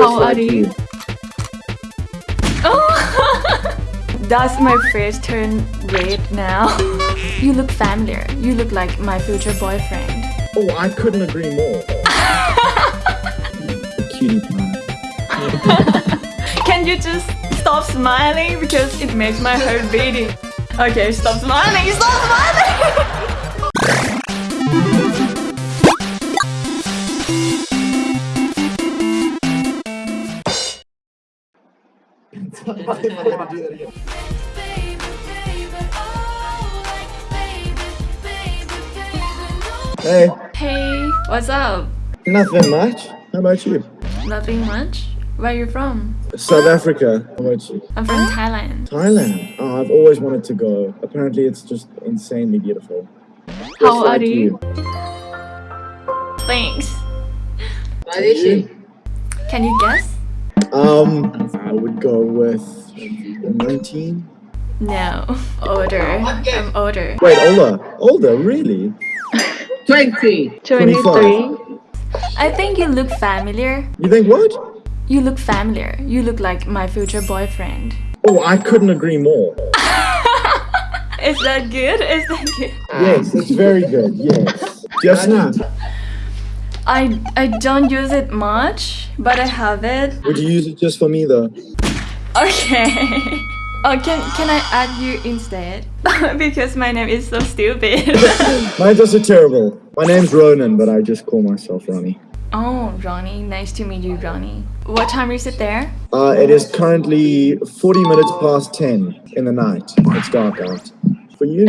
How like are you? Oh, does my face turn red now? You look familiar. You look like my future boyfriend. Oh, I couldn't agree more. Cutie pie. Can you just stop smiling because it makes my heart beating? Okay, stop smiling. Stop smiling. Hey, hey, what's up? nothing much. How about you? Nothing much. Where are you from? South Africa. How about you? I'm from Thailand. Thailand. Oh, I've always wanted to go. Apparently, it's just insanely beautiful. How like are you? Thanks. You? Can you guess? Um, I would go with 19. No. Older. I'm older. Wait, older. Older, really? 20. 23. I think you look familiar. You think what? You look familiar. You look like my future boyfriend. Oh, I couldn't agree more. Is that good? Is that good? Yes, it's very good. Yes. Just now. I I don't use it much, but I have it. Would you use it just for me though? Okay. Oh, can can I add you instead? because my name is so stupid. Mine's also terrible. My name's Ronan, but I just call myself Ronnie. oh, Ronnie, nice to meet you, Ronnie. What time is it there? Uh, it is currently 40 minutes past 10 in the night. It's dark out. For you?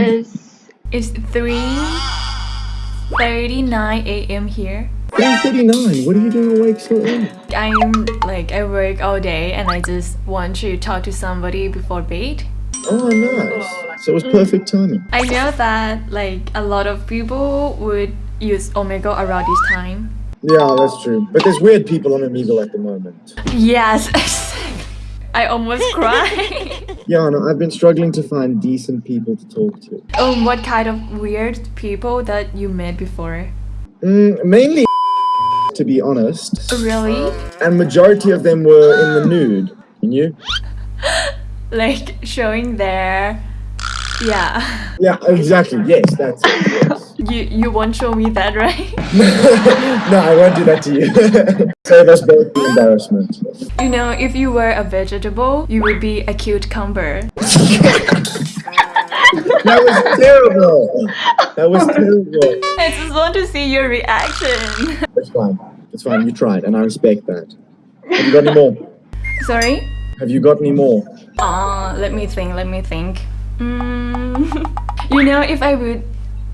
It's 3:39 a.m. here. 3.39. What are you doing awake so early? I'm like I work all day and I just want to talk to somebody before bed. Oh, nice. So it was perfect timing. I know that like a lot of people would use Omegle around this time. Yeah, that's true. But there's weird people on Omegle at the moment. Yes, I almost cried. Yeah, no, I've been struggling to find decent people to talk to. um, what kind of weird people that you met before? Mm, mainly, to be honest. Oh, really? And majority of them were in the nude. You? Like showing their yeah. Yeah, exactly. Yes, that's it. Yes. You you won't show me that, right? no, I won't do that to you. Save us both the embarrassment. You know, if you were a vegetable, you would be a cucumber. That was terrible. That was terrible. I just want to see your reaction. It's fine. It's fine. You tried, and I respect that. Have you got any more? Sorry? Have you got any more? Uh, let me think, let me think. Mm, you know, if I would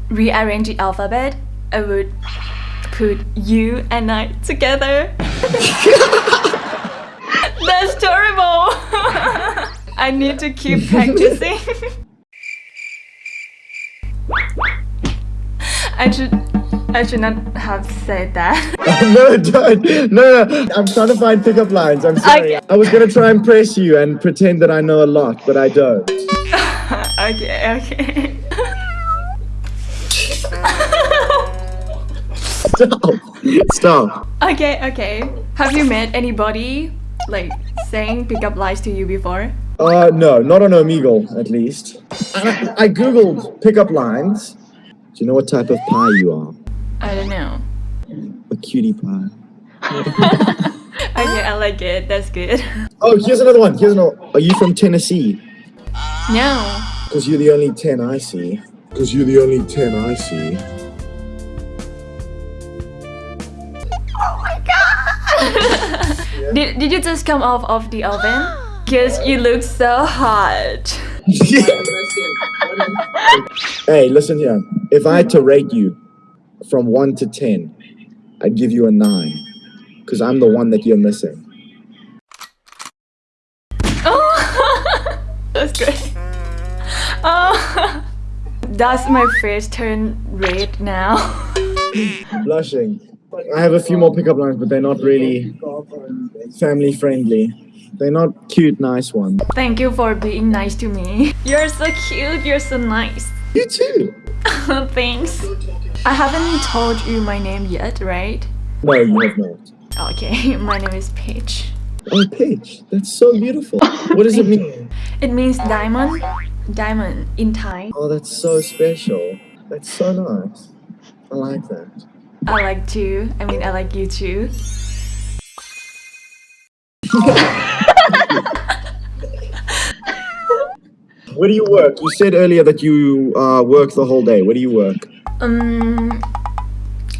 rearrange the alphabet, I would put you and I together. That's terrible. I need to keep practicing. I should I should not have said that. no, don't. No, no. I'm trying to find pickup lines. I'm sorry. Okay. I was gonna try and press you and pretend that I know a lot, but I don't. okay, okay. Stop. Stop. Okay, okay. Have you met anybody like saying pickup lines to you before? Uh, no, not on Omegle, at least. I, I googled pickup lines. Do you know what type of pie you are? I don't know. A cutie pie. Okay, I like it. That's good. Oh, here's another one. Here's another. Are you from Tennessee? No. Because you're the only 10 I see. Because you're the only 10 I see. Oh my god! yeah. Did, did you just come off of the oven? Because you look so hot. hey, listen here. If I had to rate you from 1 to 10, I'd give you a 9. Because I'm the one that you're missing. Oh, that's great. Oh, does my face turn red now? Blushing. I have a few more pickup lines, but they're not really family friendly. They're not cute, nice ones. Thank you for being nice to me. You're so cute. You're so nice. You too. Thanks. I haven't told you my name yet, right? No, you have not. Okay, my name is Paige. Oh, Paige, that's so beautiful. What does it mean? It means diamond. Diamond in Thai. Oh, that's so special. That's so nice. I like that. I like too. I mean, I like you too. Where do you work? You said earlier that you uh, work the whole day. Where do you work? Um,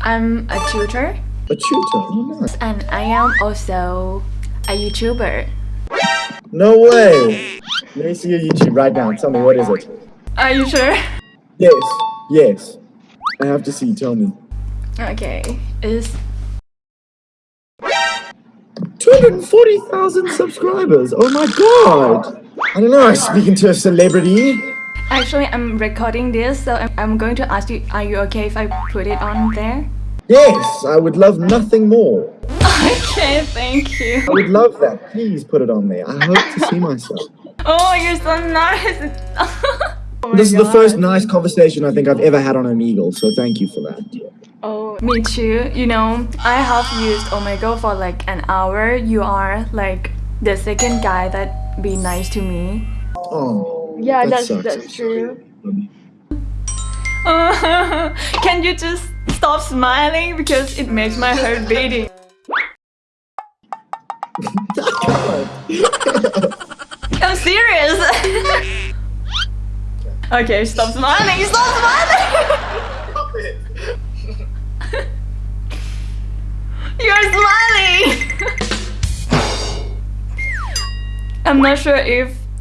I'm a tutor A tutor. Oh, nice. and I am also a YouTuber. No way. Let me see your YouTube right now. Tell me what is it? Are you sure? Yes. Yes. I have to see. Tell me. Okay, it's 240,000 subscribers. Oh my god. I don't know. I'm speaking to a celebrity. Actually I'm recording this, so I'm, going to ask you, are you okay if I put it on there? Yes, I would love nothing more. Okay, thank you. I would love that. Please put it on there. I hope to see myself. Oh, you're so nice. Oh This is the first nice conversation I think I've ever had on Omegle, so thank you for that. Oh, me too. You know, I have used Omegle for like an hour. You are like the second guy that be nice to me. Oh. Yeah, that that's sucks. that's true. Can you just stop smiling because it makes my heart beating? I'm serious. okay, stop smiling. Stop smiling. You're smiling. I'm not sure if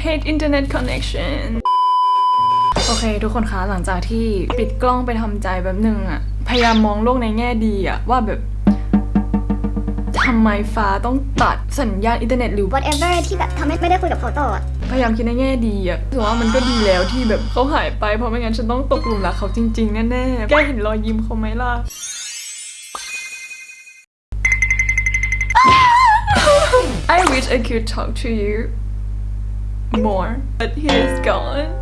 I hate internet connection โอเค ทุกคนคะหลังจากที่ปิดกล้องไปทำใจแบบหนึ่งอะพยายามมองโลกในแง่ดีอะว่าแบบทำไมฟ้าต้องตัดสัญญาณอินเทอร์เน็ตหรือ whatever ที่แบบทำให้ไม่ได้คุยกับเขาต่ออะพยายามคิดในแง่ดีอะถือว่ามันก็ดีแล้วที่แบบเขาหายไปเพราะไม่งั้นฉันต้องตกหลุมรักเขาจริงๆ แน่ๆ แกเห็นรอยยิ้มเขาไหมล่ะ I wish I could talk to you more but he is gone